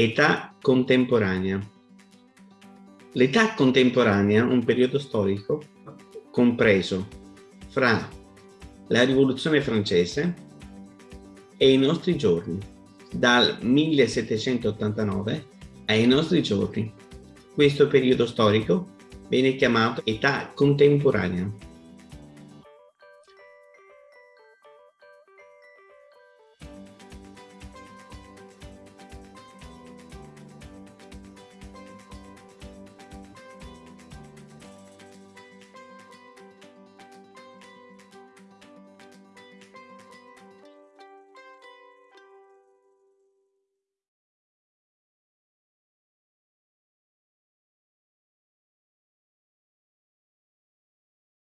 Età contemporanea. L'età contemporanea un periodo storico compreso fra la rivoluzione francese e i nostri giorni, dal 1789 ai nostri giorni. Questo periodo storico viene chiamato età contemporanea.